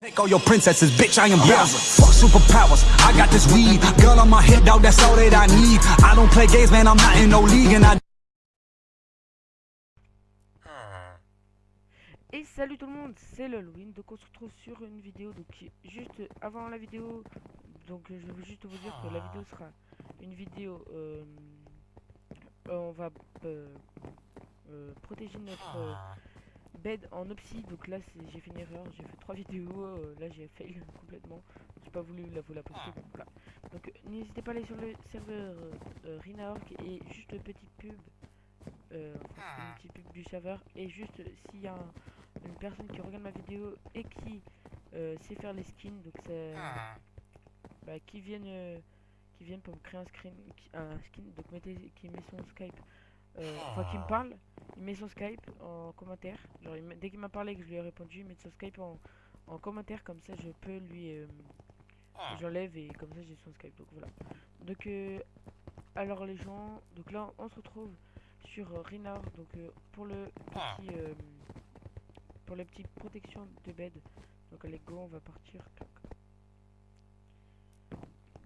Take all your princesses, bitch, I am Bowser. Fuck superpowers, I got this weed. Gun on my hip, dog, that's all that I need. I don't play games, man, I'm not in no league, and I. Et salut tout le monde, c'est l'Halloween, donc on se retrouve sur une vidéo, donc juste avant la vidéo, donc je veux juste vous dire que la vidéo sera une vidéo, euh, on va euh, euh, protéger notre bed en opsi, donc là c'est- j'ai fait une erreur, j'ai fait trois vidéos, euh, là j'ai fail complètement, j'ai pas voulu la vous la poster, donc voilà. Donc n'hésitez pas à aller sur le serveur euh, Rinaorg et juste une petite pub, euh, enfin, une petite pub du serveur, et juste s'il y a un- une personne qui regarde ma vidéo et qui euh, sait faire les skins, donc c'est bah, qui viennent euh, qui viennent pour me créer un screen un skin, donc mettez qui met son Skype, euh, enfin qui me parle, il met son Skype en commentaire, genre il met- dès qu'il m'a parlé et que je lui ai répondu, il met son Skype en, en commentaire comme ça je peux lui euh, j'enlève et comme ça j'ai son Skype donc voilà. Donc euh, alors les gens, donc là on se retrouve sur euh, donc euh, pour le petit euh, pour la petite protection de bed. Donc allez go, on va partir.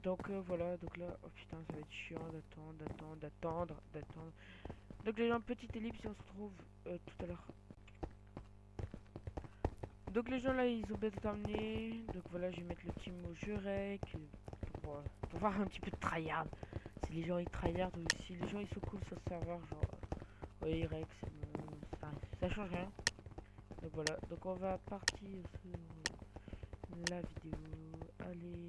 Donc euh, voilà, donc là, oh putain, ça va être chiant d'attendre, d'attendre, d'attendre, d'attendre. Donc les gens, petite ellipse on se retrouve euh, tout à l'heure. Donc les gens là, ils ont bien terminé. Donc voilà, je vais mettre le petit mot Jurek pour, euh, pour voir un petit peu de tryhard. Si les gens ils tryhard ou si les gens ils sont cool sur le serveur, genre, euh, ouais, Rex, bon, ça, ça change rien. Donc voilà, donc on va partir sur la vidéo. Allez.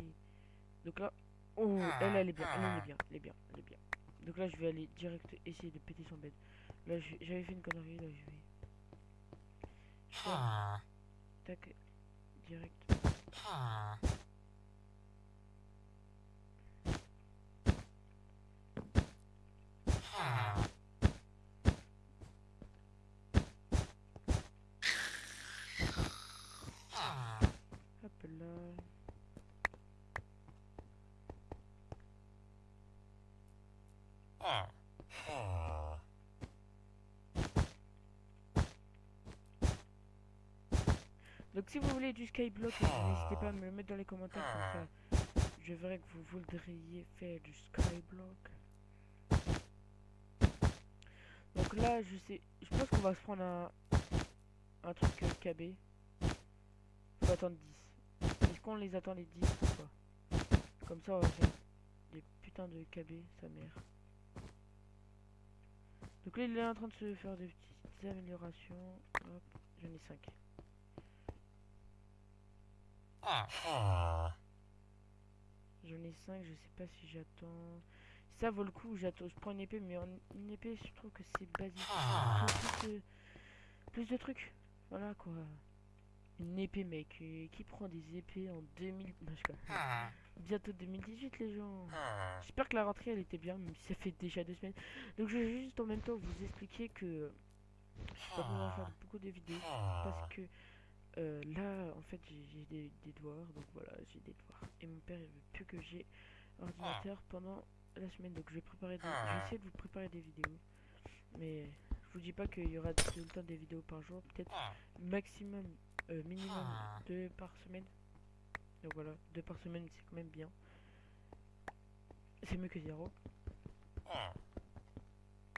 Donc là, oh, elle, elle est bien, elle, elle est bien, elle est bien, elle est bien. Donc là, je vais aller direct essayer de péter son bed. Là, je- j'avais fait une connerie, là, je vais. Faire, tac, direct. Donc si vous voulez du skyblock, euh, n'hésitez pas à me le mettre dans les commentaires comme ça. Je verrai que vous voudriez faire du skyblock. Donc là, je sais, je pense qu'on va se prendre un, un truc euh, KB. Faut attendre 10. Est-ce qu'on les attend les 10 ou pas Comme ça, on va faire des putains de KB, sa mère. Donc là, il est en train de se faire des petites améliorations. Hop, j'en ai 5. J'en ai 5, je sais pas si j'attends. Ça vaut le coup, j'attends. Je prends une épée, mais en, une épée, je trouve que c'est basique. Faut Plus de, plus de trucs. Voilà quoi. Une épée, mec. euh, qui prend des épées en 2000. Non, je crois. Bientôt 2018, les gens. J'espère que la rentrée elle était bien, même si ça fait déjà deux semaines. Donc je vais juste en même temps vous expliquer que je vais pas pouvoir faire beaucoup de vidéos parce que euh, là en fait j'ai des, des devoirs, donc voilà j'ai des devoirs. Et mon père il veut plus que j'ai ordinateur pendant la semaine, donc je vais préparer des, je vais essayer de vous préparer des vidéos. Mais je vous dis pas qu'il y aura tout le temps des vidéos par jour, peut-être maximum, euh, minimum deux par semaine. Donc voilà, deux par semaine c'est quand même bien. C'est mieux que zéro.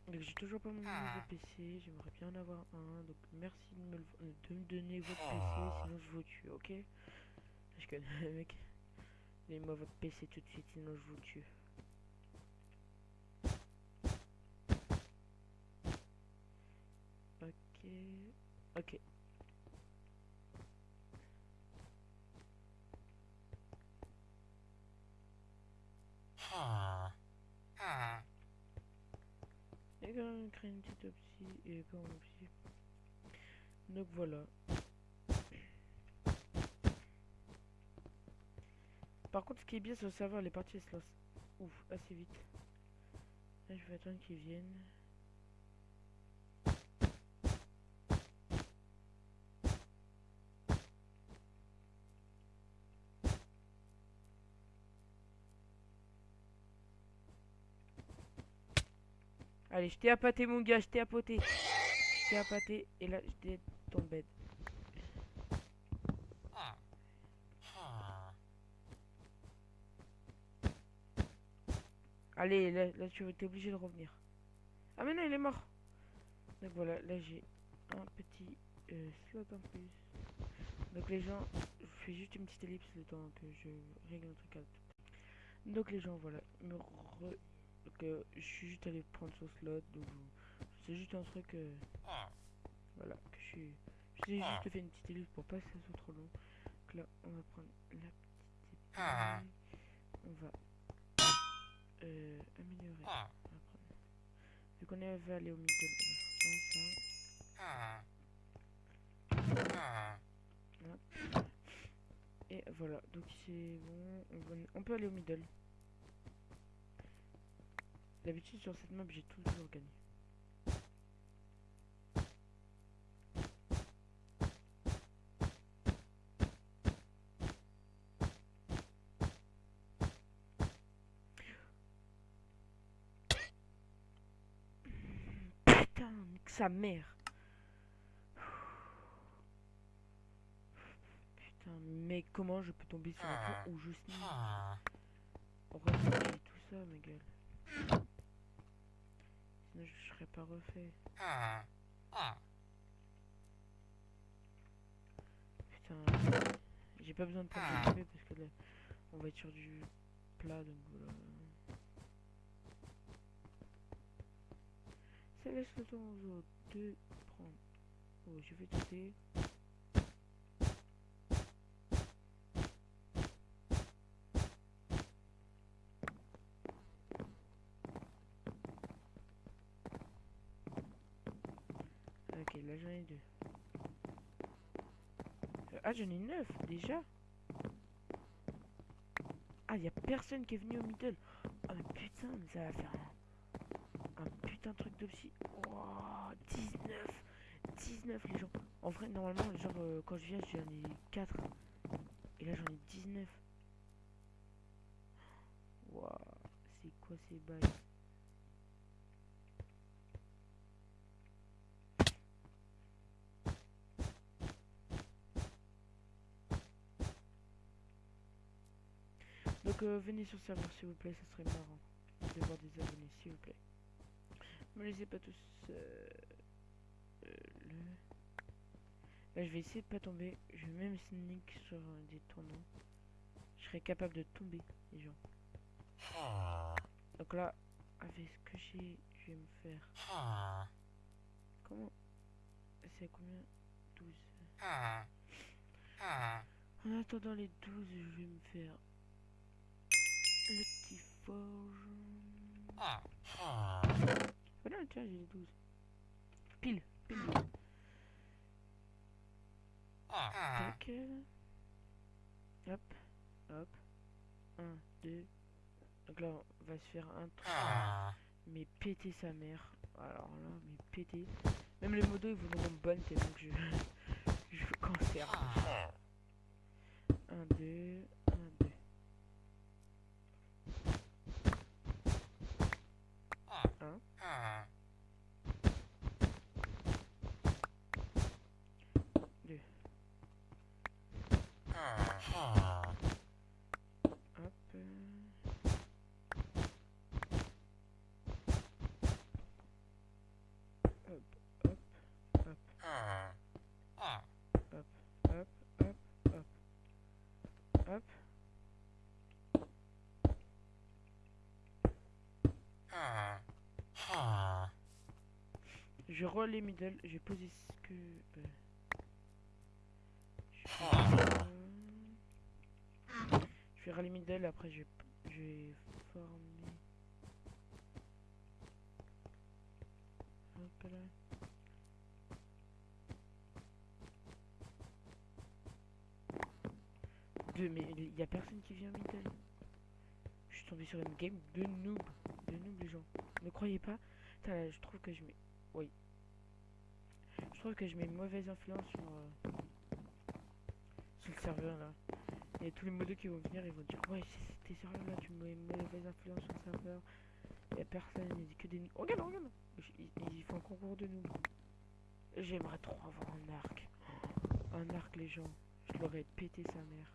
Donc j'ai toujours pas mon nouveau PC, j'aimerais bien en avoir un. Donc merci de me, le- de me donner votre PC, sinon je vous tue, ok? Je connais mec. Donnez-moi votre PC tout de suite, sinon je vous tue. Ok. Ok. Et quand on crée une petite opsie et quand on opsie. Donc voilà. Par contre, ce qui est bien sur le serveur, les parties se lancent ouf, assez vite. Je vais attendre qu'ils viennent. Allez, je t'ai appâté, mon gars, je t'ai appâté. Je t'ai appâté, et là, je t'ai ton bed. Allez, là, là tu es obligé de revenir. Ah mais non, il est mort. Donc voilà, là j'ai un petit euh, slot en plus. Donc les gens, je fais juste une petite ellipse le temps que je règle le truc. À... Donc les gens, voilà, me re que je suis juste allé prendre son slot. Donc c'est juste un truc, euh, voilà, que je suis... Juste fait une petite ellipse pour pas que ça soit trop long. Donc là, on va prendre la petite épée. On va euh, améliorer. On va Vu qu'on est aller au middle. Et voilà, donc c'est bon, on peut aller au middle. D'habitude sur cette map j'ai toujours gagné. Putain, nique sa mère. Putain, mais comment je peux tomber sur un point où je Heureusement que j'ai tout ça, ma gueule. Sinon, je serais pas refait. Putain, j'ai pas besoin de prendre de parce que là, on va être sur du plat, donc voilà. Ça laisse le temps aux autres de prendre. Oh, je vais tenter. Là j'en ai deux. Ah, j'en ai neuf déjà. Ah, y a personne qui est venu au middle. Oh, mais putain, mais ça va faire un, putain de truc de psy. Oh, 19. 19 les gens. En vrai, normalement, genre, euh, quand je viens, j'en ai 4. Et là, j'en ai 19. Waouh, c'est quoi ces bails? Donc euh, venez sur le serveur s'il vous plaît, ça serait marrant de voir des abonnés s'il vous plaît. Me laissez pas tous euh, euh, le... Là je vais essayer de pas tomber, je vais même sneak sur des tournants. Je serais capable de tomber les gens. Donc là, avec ce que j'ai, je vais me faire... Comment C'est à combien 12. En attendant les 12, je vais me faire forge. Voilà, tiens, j'ai les 12. Pile, pile. Tac. Hop, hop. 1, 2. Donc là, on va se faire un truc. Mais péter sa mère. Alors là, mais péter. Même les modos, ils voudront bonne tête, donc je... je conserve. 1, 2, 1, 2. Je les middle, j'ai posé ce que... euh, je vais Je vais râler middle, après je vais, je vais former... Hop là. Deux, mais il y a personne qui vient middle. Je suis tombé sur une game de noob. De noob les gens. Ne croyez pas. Là, je trouve que je mets... Oui. Je trouve que je mets une mauvaise influence sur... euh, sur le serveur là. Et tous les modos qui vont venir, ils vont dire Ouais, c'est tes serveurs là, tu mets une mauvaise influence sur le serveur. A personne, il dit que des... Oh, regarde, regarde Ils, font un concours de noob. J'aimerais trop avoir un arc. Un arc, les gens. Je l'aurais pété sa mère.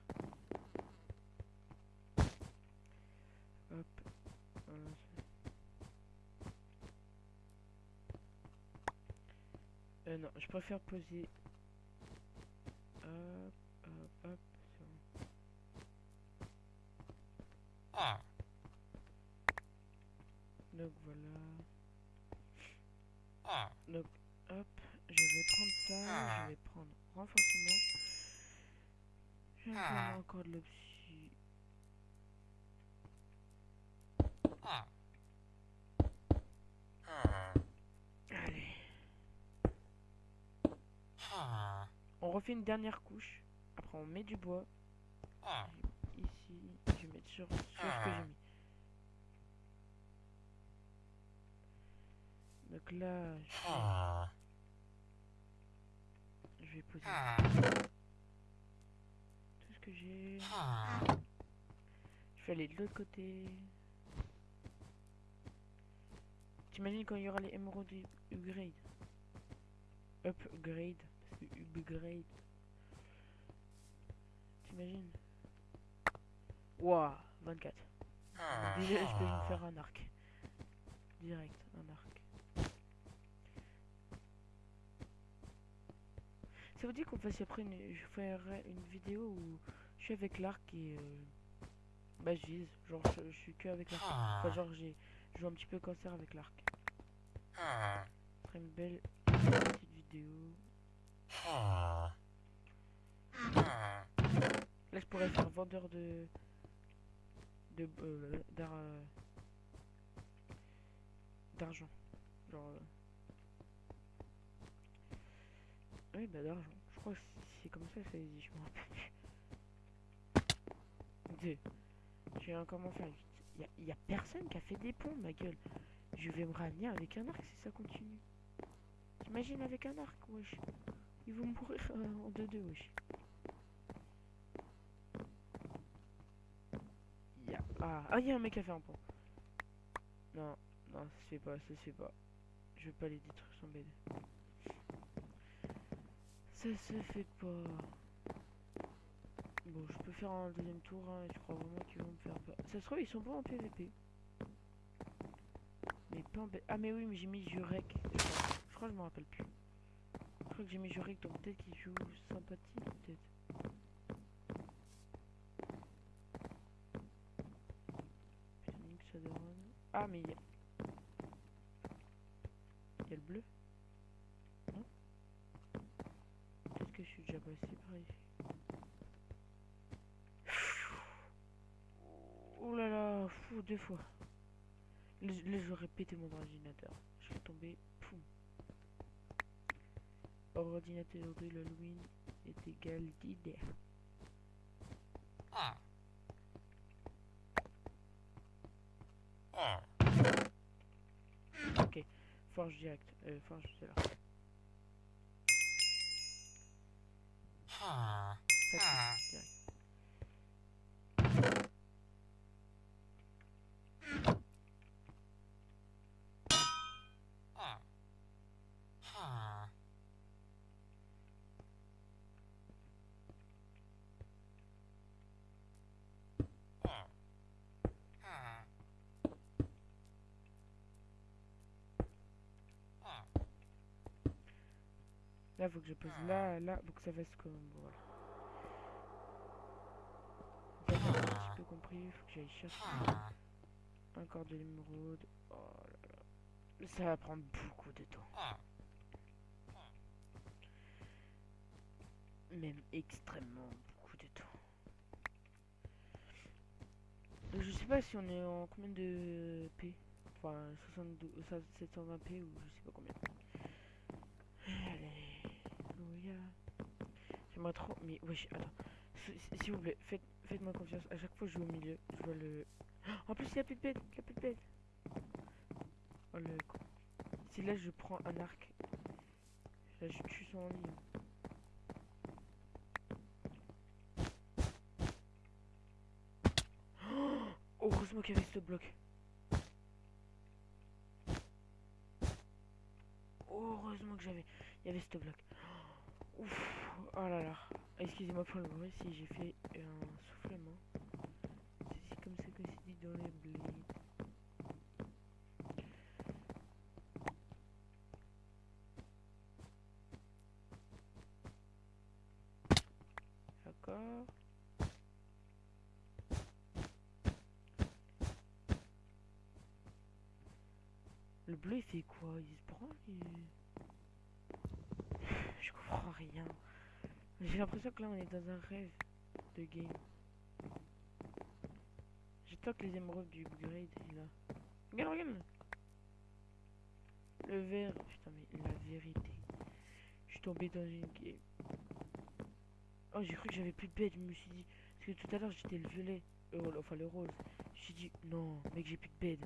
Hop. Voilà, Euh, non, je préfère poser. Hop, hop, hop. bon. Donc voilà. Donc hop, je vais prendre ça, je vais prendre renforcement. Je vais prendre encore de l'obsi. Allez. On refait une dernière couche. Après on met du bois. Ici, je vais mettre sur, sur ce que j'ai mis. Donc là, je vais, je vais poser tout ce que j'ai. Je vais aller de l'autre côté. T'imagines quand il y aura les émeraudes upgrade? Upgrade. Upgrade. T'imagines? Waouh, 24. Déjà, je peux me faire un arc? Direct, un arc. Ça vous dit qu'on fasse après une, je ferai une vidéo où je suis avec l'arc et euh, bah je vise, genre je, je suis que avec l'arc. Enfin genre j'ai je joue un petit peu cancer avec l'arc. Après une belle petite vidéo. Là je pourrais faire vendeur de de euh, euh, d'argent. Genre euh, Oui bah d'argent. Je crois que c'est comme ça que ça dit, je me rappelle encore m'en faire vite. Y a, y a personne qui a fait des ponts, ma gueule. Je vais me ramener avec un arc si ça continue. T'imagines avec un arc, wesh. Ils vont mourir euh, en 2-2, wesh. Y a... Ah, ah, y a un mec qui a fait un pont. Non, non, ça se fait pas, ça se fait pas. Je vais pas les détruire sans BD. Ça se fait pas. Bon, je peux faire un deuxième tour, hein, et je crois vraiment qu'ils vont me faire peur. Ça se trouve, ils sont pas en PVP. Mais pas en... Ah, mais oui, mais j'ai mis Jurek. Je crois, je me rappelle plus. Que j'ai mis Jurek, donc peut-être qu'il joue sympathie, peut-être. Ah, mais il y a... Il y a le bleu Non Peut-être que je suis déjà passé par ici. Oh là là, fou, deux fois. Je- là, j'aurais mon ordinateur. Je serais tombé. Ordinateur de l'Halloween est égal d'idée. Ok, forge direct. Euh, forge, direct. Là, faut que je pose là, là, faut que ça fasse comme. Voilà. J'ai un petit peu compris, faut que j'aille chercher encore de l'émeraude. Oh là là. Ça va prendre beaucoup de temps. Même extrêmement beaucoup de temps. Donc, je sais pas si on est en combien de P? Enfin, 72, euh, 720 P ou je sais pas combien. Allez, Alléluia. J'aimerais trop. Mais wesh, attends. S'il vous plaît, faites, faites-moi confiance. À chaque fois je joue au milieu, je vois le. En plus, il y a plus de bête. Il y a plus de bête. Oh le. Si là je prends un arc, là je tue son ligne. Heureusement qu'il y avait ce bloc. Heureusement que j'avais. Il y avait ce bloc. Ouf, oh là là. Excusez-moi pour le bruit si j'ai fait un soufflement. C'est comme ça que c'est dit dans les blés. D'accord. Le bleu, il fait quoi? Il se branle il... J'ai l'impression que là on est dans un rêve de game. J'attends que les émeraudes du upgrade est là. Regarde, regarde Le vert, putain mais la vérité. Je suis tombé dans une game. Oh j'ai cru que j'avais plus de bête, je me suis dit. Parce que tout à l'heure j'étais le violet. Enfin le rose. Suis dit non mec j'ai plus de bed.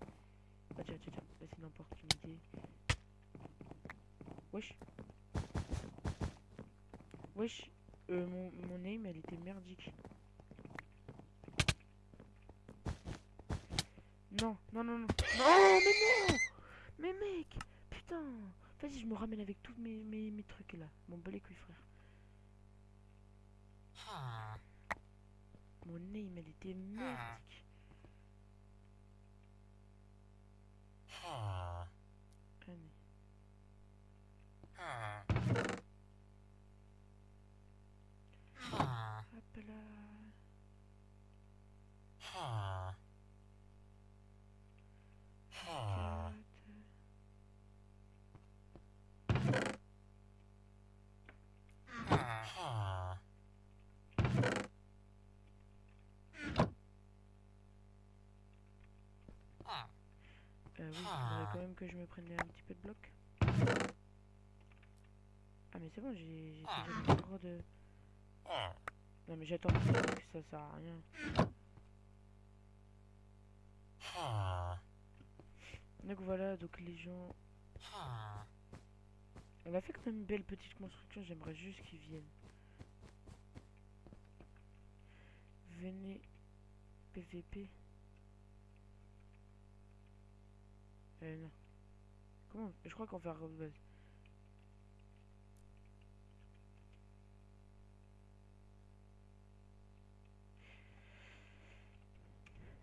Ah tiens tiens tiens, c'est une opportunité. Wesh. Wesh. Euh, mon, mon aim elle était merdique. Non, non, non, non. Mais non Mais mec Putain Vas-y, je me ramène avec tous mes, mes, mes trucs là. Mon bel couille, frère. Mon aim, elle était merdique. Allez. Hop là. Quatre. Euh, oui, il faudrait quand même que je me prenne un petit peu de bloc. Ah mais c'est bon, j'ai j'ai déjà le droit de... Non mais j'attends que ça sert à rien. Donc voilà, donc les gens... On a fait quand même une belle petite construction, j'aimerais juste qu'ils viennent. Venez PVP. Non. Comment Je crois qu'on va faire base.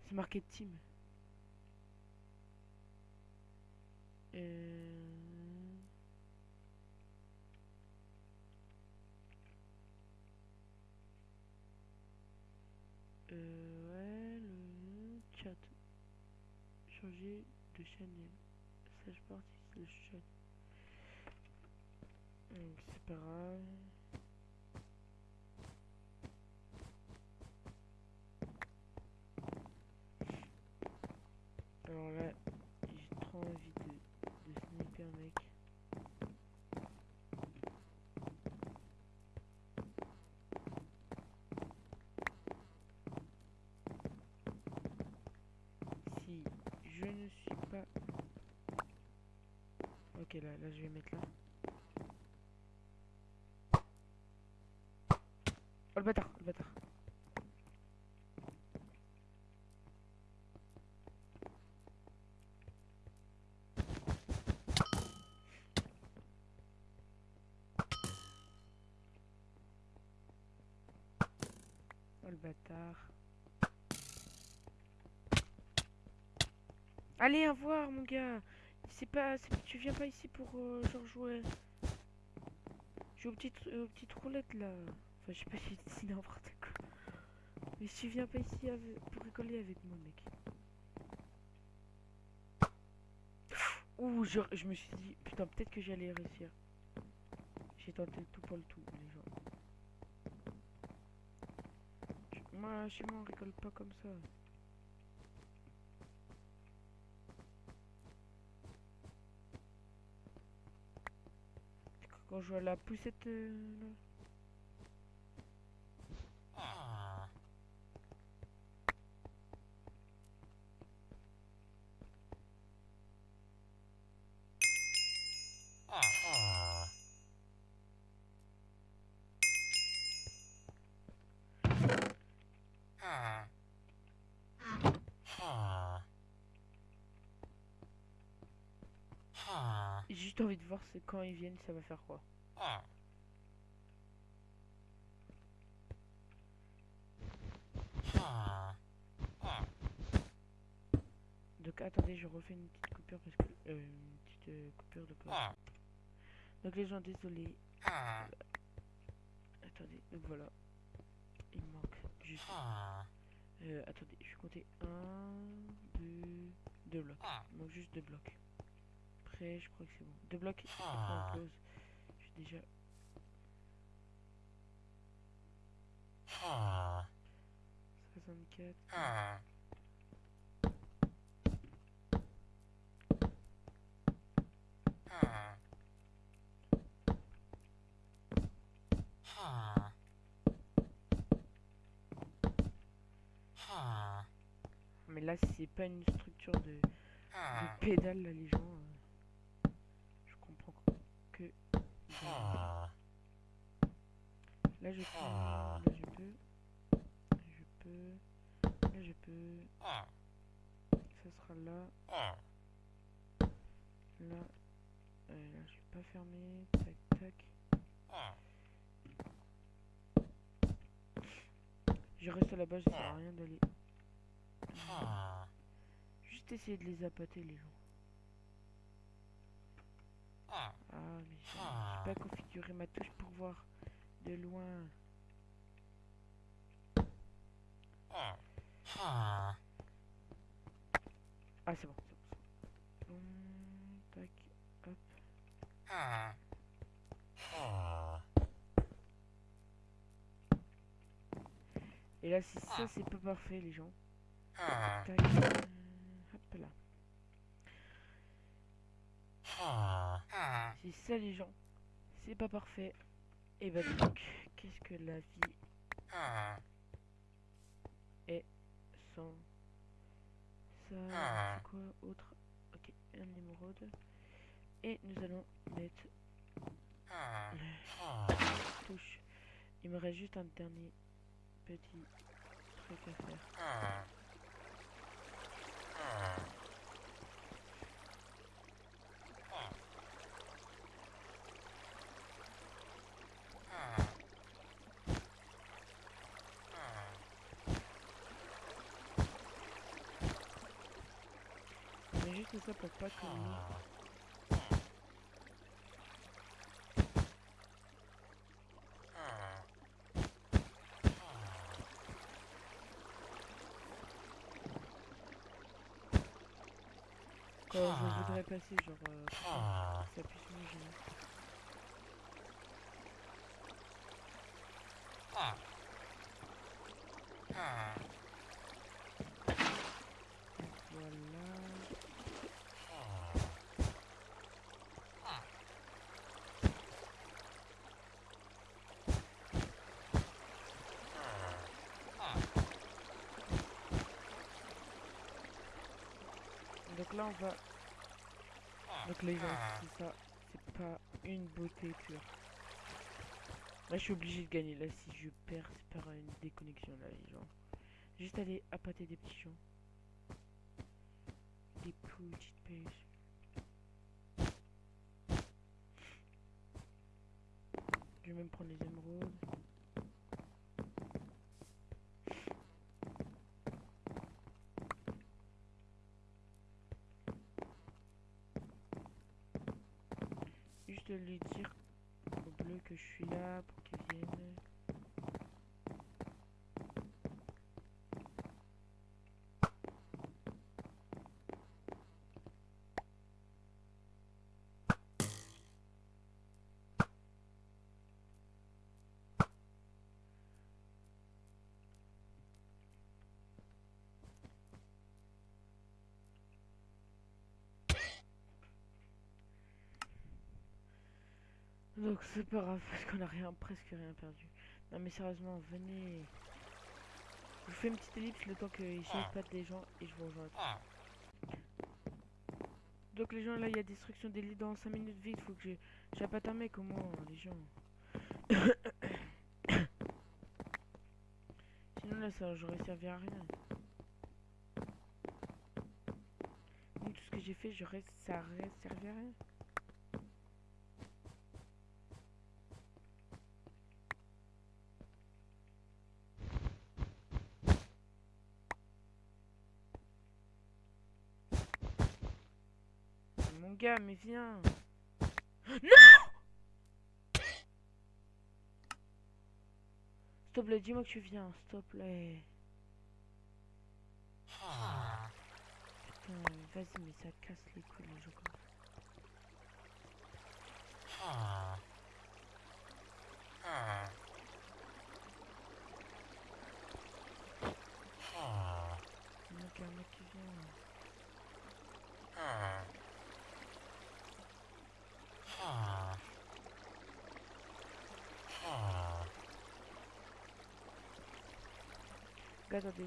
C'est marqué team. Euh... Euh, ouais, le chat. Changer de channel. Sage partie, le chat. Donc, c'est pas grave. Je vais mettre là. Oh, le bâtard, le bâtard. Oh le bâtard. Allez, à voir mon gars. C'est pas, tu viens pas ici pour euh, genre jouer. Jouer aux petites, aux petites roulettes là. Enfin, je sais pas si c'est n'importe quoi. Mais tu viens pas ici avec- pour rigoler avec moi, mec. Ouh, je, me suis dit, putain, peut-être que j'allais réussir. J'ai tenté tout pour le tout, les gens. Moi, chez moi, on rigole pas comme ça. Quand je vois la poussette euh, juste envie de voir c'est quand ils viennent, ça va faire quoi. Donc attendez, je refais une petite coupure parce que euh, une petite euh, coupure de pause. Donc les gens, désolé. Attendez, donc voilà. Il manque juste. Euh, attendez, je vais compter 1, 2, 2 blocs. Il manque juste 2 blocs. Prêt, je crois que c'est bon. Deux blocs, après on close. Je suis déjà... Ah. 64. Ah. Ah. Ah. Ah. Mais là, c'est pas une structure de, de Ah. pédale, là, les gens. euh, je comprends que... Ah. Là, je peux... Ah. Là, je peux... Je peux... Là, je peux... Ah. Ça sera là. Ah. Là... euh, là, je vais pas fermer. Tac, tac. Ah. Je reste base, ça sert à rien d'aller... Ah. Juste essayer de les appâter, les gens. Ah. Mais j'ai Ah. pas configuré ma touche pour voir de loin. Ah. Ah. Ah, c'est bon, c'est bon. Hum, tac, hop. Ah. Et là, si ça, c'est pas parfait, les gens. Ah. Tac, euh, hop là. Ah. Ah. Si ça, les gens, c'est pas parfait. Et bah donc, qu'est-ce que la vie Ah. sans ça? Ah. C'est quoi autre? Ok, un émeraude. Et nous allons mettre Ah. la Ah. touche. Il me reste juste un dernier petit truc à faire. Ah. Ah. Ah. Ah. Mais juste ça pour pas Ah. Ah. Je voudrais passer, genre, euh, Ah. ça puisse me gêner. Ah. Ah. Voilà. Donc là, on va... Donc les gens, c'est ça. C'est pas une beauté pure. Là, je suis obligé de gagner. Là, si je perds, c'est par une déconnexion, là, les gens. Juste aller appâter des petits. Des petites pêches. Je vais même prendre les émeraudes. Juste lui dire au bleu que je suis là pour qu'il vienne. Donc c'est pas grave parce qu'on a rien, presque rien perdu. Non mais sérieusement, venez. Je vous fais une petite ellipse le temps qu'ils pas des gens et je vous rejoins. Donc les gens là il y a destruction des lits dans 5 minutes vite, faut que j'appâte un mec au moins les gens. Sinon là ça j'aurais servi à rien. Donc tout ce que j'ai fait j'aurais ça aurait servi à rien. Mon gars, mais viens. Non S'il te plaît, dis-moi que tu viens, s'il te vas-y, mais ça casse les couilles les.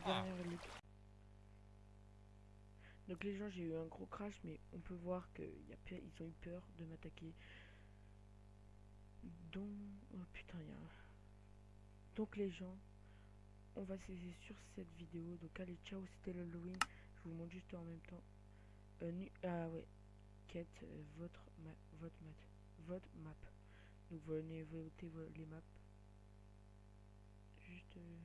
Dernières. Donc les gens, j'ai eu un gros crash, mais on peut voir qu'ils ont eu peur de m'attaquer. Donc, oh putain, il y. Donc les gens, on va se laisser sur cette vidéo. Donc allez, ciao, c'était l'Halloween. Je vous montre juste en même temps. Nu- ah ouais, quête euh, votre ma votre map, votre map. Donc venez voter vo- les maps. Juste. euh,